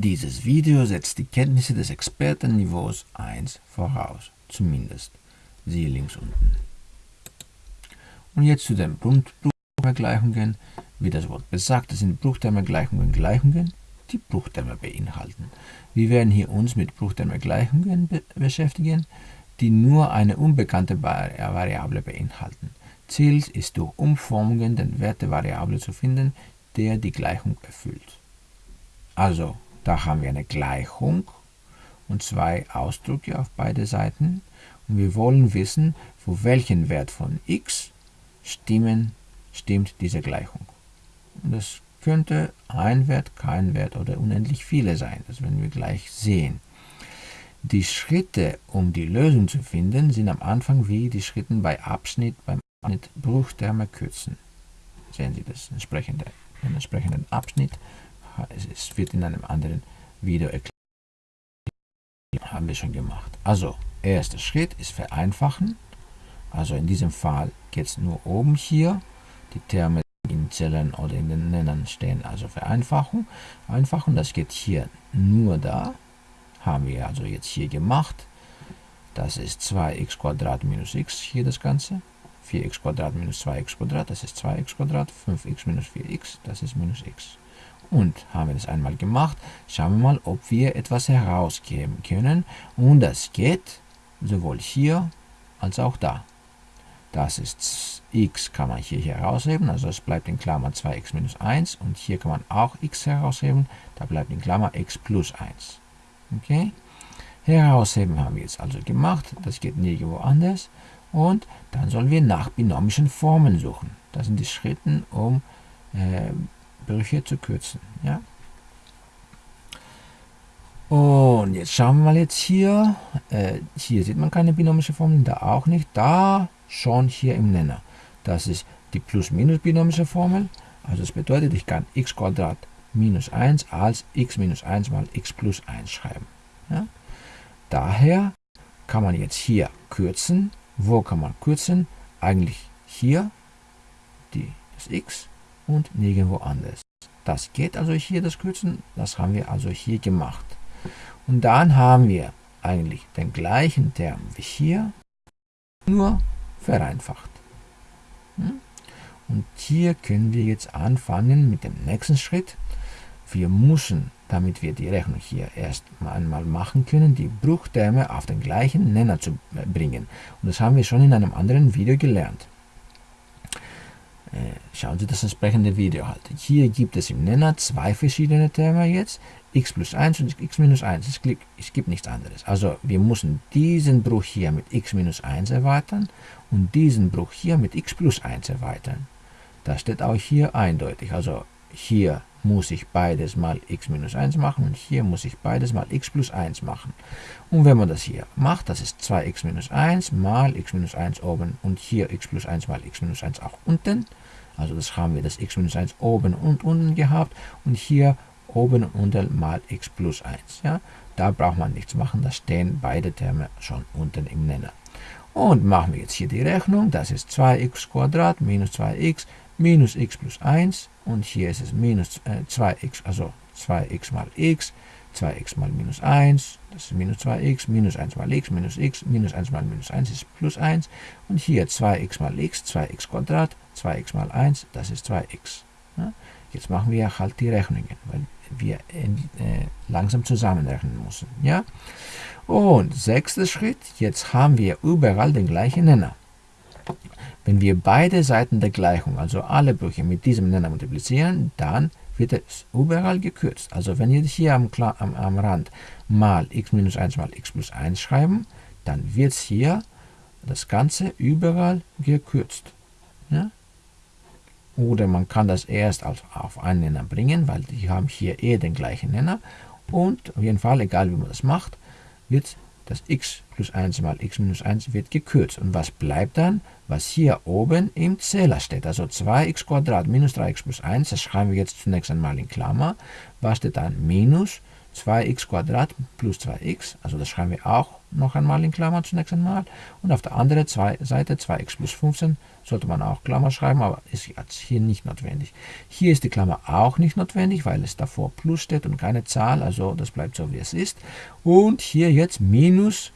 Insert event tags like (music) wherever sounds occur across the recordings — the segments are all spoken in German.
Dieses Video setzt die Kenntnisse des Expertenniveaus 1 voraus, zumindest. Siehe links unten. Und jetzt zu den Bruchtermgleichungen. Wie das Wort besagt, sind Bruchtermgleichungen Gleichungen, die Bruchterme beinhalten. Wir werden hier uns mit Bruchtermgleichungen be beschäftigen, die nur eine unbekannte Variable beinhalten. Ziel ist durch Umformungen den Wert der Variable zu finden, der die Gleichung erfüllt. Also, da haben wir eine Gleichung und zwei Ausdrücke auf beide Seiten. Und wir wollen wissen, für welchen Wert von x stimmen, stimmt diese Gleichung. Und das könnte ein Wert, kein Wert oder unendlich viele sein. Das werden wir gleich sehen. Die Schritte, um die Lösung zu finden, sind am Anfang wie die Schritte bei Abschnitt, beim Abschnitt Bruchterme kürzen. Sehen Sie das entsprechende, den entsprechenden Abschnitt. Es wird in einem anderen Video erklärt. Haben wir schon gemacht. Also, erster Schritt ist vereinfachen. Also in diesem Fall geht es nur oben hier. Die Terme in Zellen oder in den Nennern stehen also Vereinfachung. Einfachen, das geht hier nur da. Haben wir also jetzt hier gemacht. Das ist 2x minus x hier das Ganze. 4x minus 2x das ist 2x 5x minus 4x, das ist minus x. Und haben wir das einmal gemacht, schauen wir mal, ob wir etwas herausgeben können. Und das geht sowohl hier als auch da. Das ist x kann man hier herausheben, also es bleibt in Klammer 2x minus 1 und hier kann man auch x herausheben, da bleibt in Klammer x plus 1. Okay? Herausheben haben wir jetzt also gemacht, das geht nirgendwo anders und dann sollen wir nach binomischen Formen suchen. Das sind die Schritte, um äh, Brüche zu kürzen. Ja? Und jetzt schauen wir mal jetzt hier. Äh, hier sieht man keine binomische Formel, da auch nicht. Da schon hier im Nenner. Das ist die plus-minus-binomische Formel. Also das bedeutet, ich kann x minus 1 als x minus 1 mal x plus 1 schreiben. Ja? Daher kann man jetzt hier kürzen. Wo kann man kürzen? Eigentlich hier die, das x und nirgendwo anders. Das geht also hier, das Kürzen, das haben wir also hier gemacht. Und dann haben wir eigentlich den gleichen Term wie hier, nur vereinfacht. Hm? Und hier können wir jetzt anfangen mit dem nächsten Schritt. Wir müssen, damit wir die Rechnung hier erst einmal machen können, die Bruchterme auf den gleichen Nenner zu bringen. Und das haben wir schon in einem anderen Video gelernt. Äh, schauen Sie das entsprechende Video halt. Hier gibt es im Nenner zwei verschiedene Terme jetzt, x plus 1 und x minus 1. Es gibt, es gibt nichts anderes. Also wir müssen diesen Bruch hier mit x minus 1 erweitern und diesen Bruch hier mit x plus 1 erweitern. Das steht auch hier eindeutig. Also hier muss ich beides mal x minus 1 machen und hier muss ich beides mal x plus 1 machen. Und wenn man das hier macht, das ist 2x minus 1 mal x minus 1 oben und hier x plus 1 mal x minus 1 auch unten. Also das haben wir das x minus 1 oben und unten gehabt und hier oben und unten mal x plus 1. Ja? Da braucht man nichts machen, da stehen beide Terme schon unten im Nenner. Und machen wir jetzt hier die Rechnung, das ist 2x minus 2x minus x plus 1 und hier ist es minus äh, 2x, also 2x mal x, 2x mal minus 1, das ist minus 2x, minus 1 mal x, minus x, minus 1 mal minus 1 ist plus 1 und hier 2x mal x, 2x Quadrat, 2x mal 1, das ist 2x. Ja? Jetzt machen wir halt die Rechnungen, weil wir äh, langsam zusammenrechnen müssen. Ja? Und sechster Schritt, jetzt haben wir überall den gleichen Nenner. Wenn wir beide Seiten der Gleichung, also alle Brüche mit diesem Nenner multiplizieren, dann wird es überall gekürzt. Also wenn wir hier am, am, am Rand mal x minus 1 mal x plus 1 schreiben, dann wird hier das Ganze überall gekürzt. Ja? Oder man kann das erst auf, auf einen Nenner bringen, weil die haben hier eh den gleichen Nenner. Und auf jeden Fall, egal wie man das macht, wird das x plus 1 mal x minus 1 wird gekürzt. Und was bleibt dann? Was hier oben im Zähler steht. Also 2x minus 3x plus 1, das schreiben wir jetzt zunächst einmal in Klammer. Was steht dann? Minus 2x plus 2x, also das schreiben wir auch noch einmal in Klammern zunächst einmal. Und auf der anderen Seite 2x plus 15 sollte man auch Klammer schreiben, aber ist jetzt hier nicht notwendig. Hier ist die Klammer auch nicht notwendig, weil es davor plus steht und keine Zahl, also das bleibt so wie es ist. Und hier jetzt Minus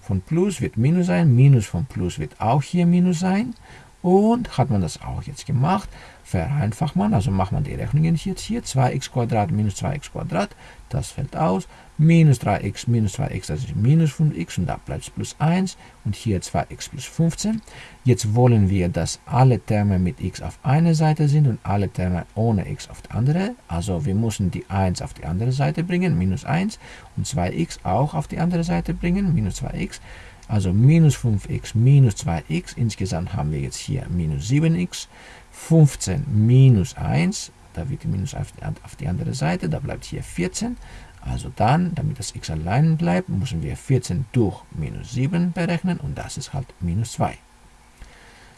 von Plus wird Minus sein, Minus von Plus wird auch hier Minus sein. Und hat man das auch jetzt gemacht, vereinfacht man, also macht man die Rechnungen jetzt hier, 2x minus 2x das fällt aus, minus 3x minus 2x, das ist minus 5x und da bleibt es plus 1 und hier 2x plus 15. Jetzt wollen wir, dass alle Terme mit x auf eine Seite sind und alle Terme ohne x auf die andere, also wir müssen die 1 auf die andere Seite bringen, minus 1 und 2x auch auf die andere Seite bringen, minus 2x. Also minus 5x minus 2x, insgesamt haben wir jetzt hier minus 7x, 15 minus 1, da wird die Minus auf die, auf die andere Seite, da bleibt hier 14. Also dann, damit das x allein bleibt, müssen wir 14 durch minus 7 berechnen und das ist halt minus 2.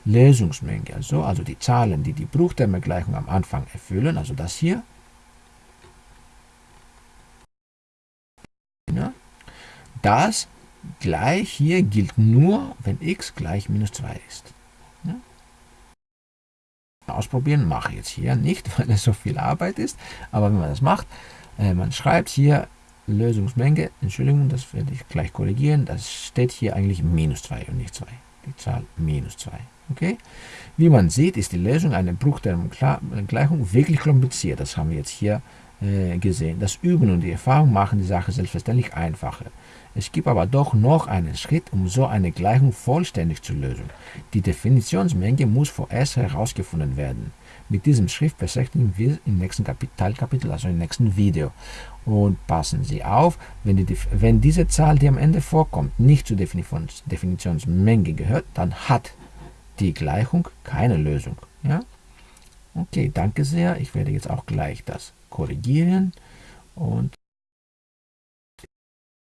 Lösungsmenge, also, also die Zahlen, die die Bruchtermegleichung am Anfang erfüllen, also das hier, das gleich hier gilt nur, wenn x gleich minus 2 ist. Ja? Ausprobieren mache ich jetzt hier nicht, (laughs) weil es so viel Arbeit ist, aber wenn man das macht, äh, man schreibt hier Lösungsmenge, Entschuldigung, das werde ich gleich korrigieren, das steht hier eigentlich minus 2 und nicht 2, die Zahl minus 2. Okay? Wie man sieht, ist die Lösung einer Bruchtermgleichung wirklich kompliziert, das haben wir jetzt hier äh, gesehen. Das Üben und die Erfahrung machen die Sache selbstverständlich einfacher. Es gibt aber doch noch einen Schritt, um so eine Gleichung vollständig zu lösen. Die Definitionsmenge muss vorerst herausgefunden werden. Mit diesem Schritt beschäftigen wir im nächsten Teilkapitel, also im nächsten Video. Und passen Sie auf, wenn, die, wenn diese Zahl, die am Ende vorkommt, nicht zur Definitions, Definitionsmenge gehört, dann hat die Gleichung keine Lösung. Ja? Okay, danke sehr. Ich werde jetzt auch gleich das korrigieren und